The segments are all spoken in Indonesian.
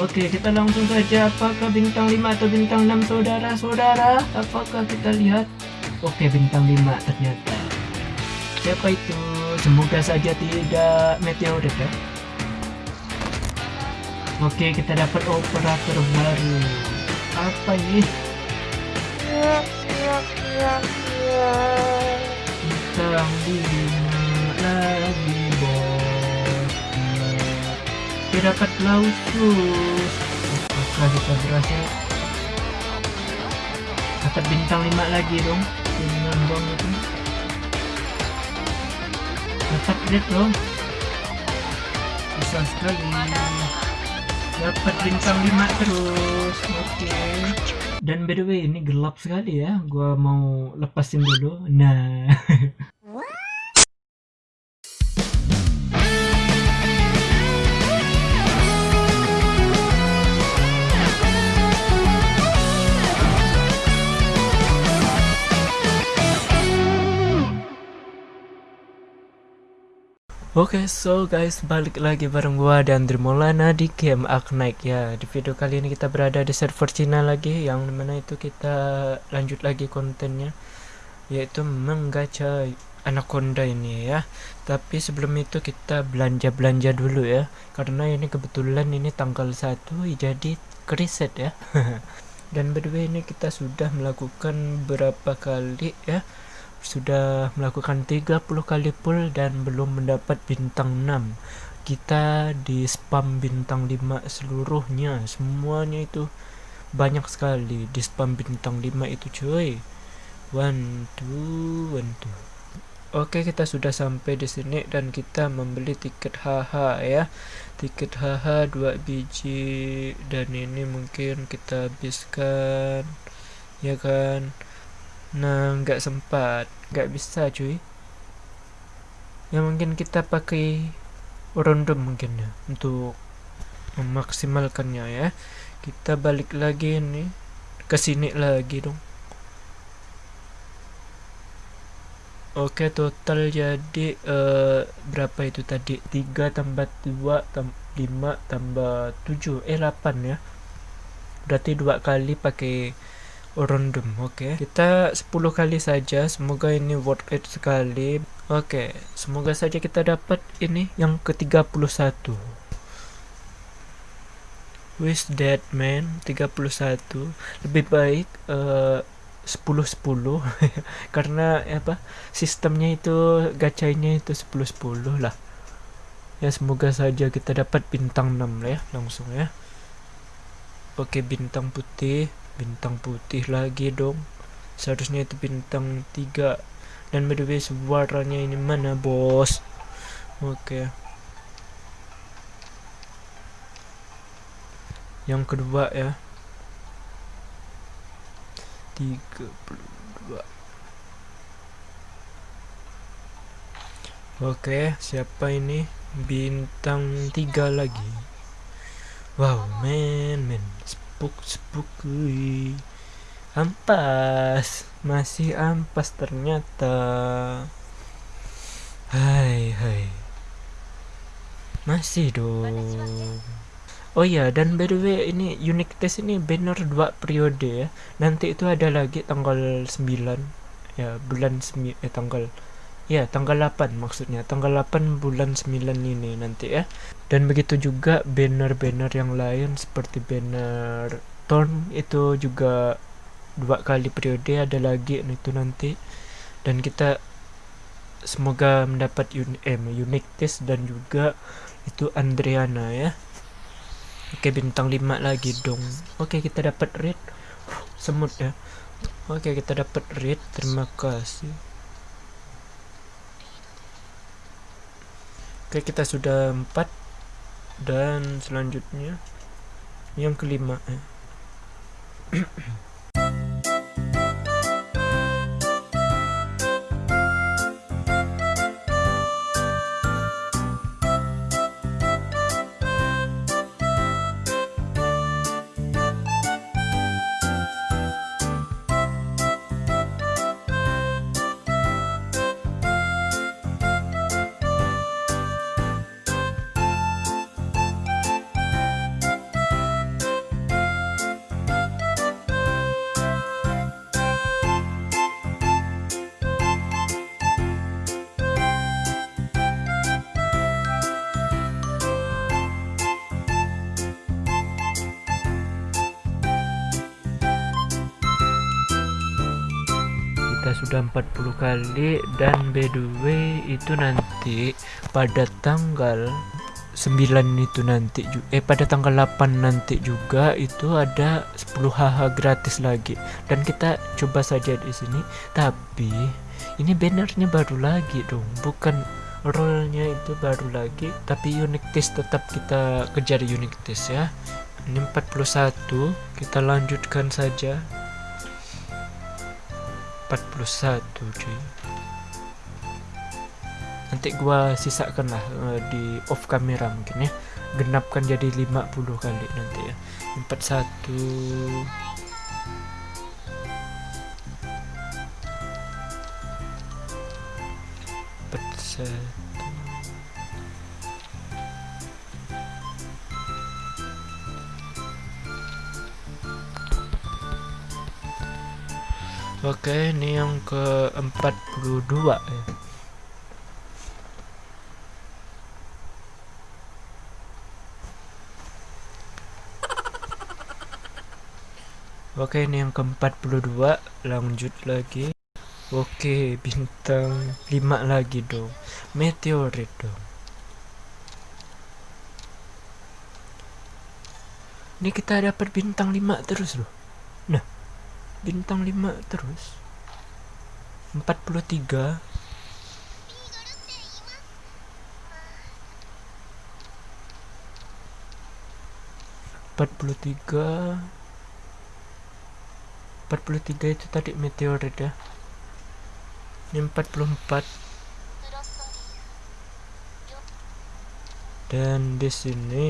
Oke kita langsung saja. Apakah bintang 5 atau bintang 6 saudara-saudara? Apakah kita lihat? Oke bintang 5 ternyata. Siapa itu? Semoga saja tidak meteorit ya. Oke kita dapat operator baru. Apa ini? Bintang 5 lagi kita dapat lausus apakah kita berhasil dapat bintang 5 lagi dong. Dengan bom itu dapat red loh bisa sekali. Dapat bintang 5 terus. Oke okay. dan by the way ini gelap sekali ya. Gua mau lepasin dulu. Nah Oke, okay, so guys, balik lagi bareng gua dan Maulana di game Arknight ya. Di video kali ini kita berada di server Cina lagi, yang mana itu kita lanjut lagi kontennya, yaitu menggacha Anaconda ini ya. Tapi sebelum itu kita belanja-belanja dulu ya, karena ini kebetulan ini tanggal 1 jadi kriset ya. dan way ini kita sudah melakukan berapa kali ya sudah melakukan 30 kali pull dan belum mendapat bintang 6 kita di spam bintang 5 seluruhnya. Semuanya itu banyak sekali. Di spam bintang 5 itu cuy. One two one two. Oke kita sudah sampai di sini dan kita membeli tiket HH ya. Tiket HH 2 biji. Dan ini mungkin kita habiskan. Ya kan? Nah, nggak sempat, nggak bisa cuy. Ya mungkin kita pakai random mungkin ya untuk memaksimalkannya ya. Kita balik lagi nih ke sini lagi dong. Oke, total jadi uh, berapa itu tadi? 3 tambah 2 tambah 5 tambah 7 eh 8 ya. Berarti dua kali pakai random oke. Okay. kita 10 kali saja semoga ini worth it sekali. Oke okay. semoga saja kita dapat ini yang ke 31 wish dead man 31 lebih baik uh, 10 10 karena apa sistemnya itu gacanya itu 10 10 lah. Ya semoga saja kita dapat bintang 6 lah ya langsung ya. Oke bintang putih bintang putih lagi dong seharusnya itu bintang tiga dan by the way suaranya ini mana bos oke okay. yang kedua ya 32 Oke, siapa ini? Bintang tiga lagi. Wow, men, men sepuk sepuk ampas. Masih ampas ternyata. Hai hai. Masih dong. Oh iya dan by the way ini unique test ini banner dua periode ya. Nanti itu ada lagi tanggal 9 ya bulan semi eh tanggal ya tanggal 8 maksudnya. Tanggal 8 bulan 9 ini nanti ya. Dan begitu juga banner-banner yang lain seperti banner Torn itu juga dua kali periode ada lagi itu nanti. Dan kita semoga mendapat un eh, unique test dan juga itu Andriana ya. Oke bintang 5 lagi dong. Oke kita dapat red. Semut ya. Oke kita dapat red. Terima kasih Oke kita sudah empat. Dan selanjutnya yang kelima sudah 40 kali dan by the way itu nanti pada tanggal 9 itu nanti eh pada tanggal 8 nanti juga itu ada 10 HH gratis lagi. Dan kita coba saja di sini tapi ini bannernya baru lagi dong bukan rollnya itu baru lagi tapi unique test tetap kita kejar unique test ya. Ini 41 kita lanjutkan saja 41 cuy. Nanti gua sisakan lah uh, di off kamera mungkin ya. Genapkan jadi 50 kali nanti ya. 41 41 Oke, ini yang ke-42 ya. Oke, ini yang ke-42, lanjut lagi. Oke, bintang 5 lagi dong. Meteorit dong. Ini kita dapat bintang 5 terus loh. Nah, bintang 5 terus. 43 43 43 itu tadi meteorit ya. Ini 44 dan di sini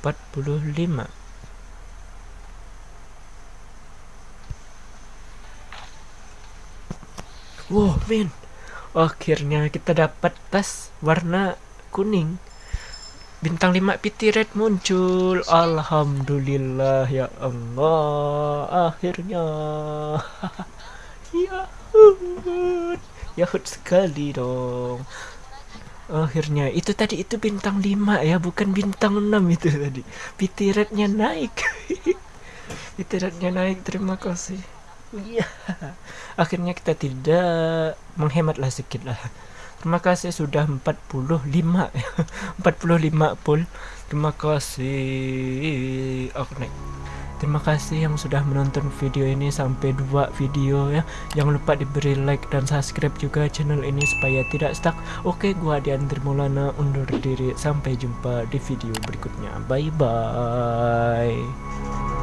45 Wow, men. Akhirnya kita dapat tas warna kuning. Bintang 5 PT Red muncul. Alhamdulillah ya Allah. Akhirnya. Yahut. Yahut sekali dong. Akhirnya itu tadi itu bintang 5 ya, bukan bintang 6 itu tadi. PT Rednya naik. PT Rednya naik. Terima kasih. Iya. Akhirnya kita tidak menghematlah sedikit lah. Terima kasih sudah 45 45 pul. Terima kasih. Oke. Terima kasih yang sudah menonton video ini sampai dua video ya. Jangan lupa diberi like dan subscribe juga channel ini supaya tidak stuck. Oke, gua Diandri Maulana undur diri. Sampai jumpa di video berikutnya. Bye bye.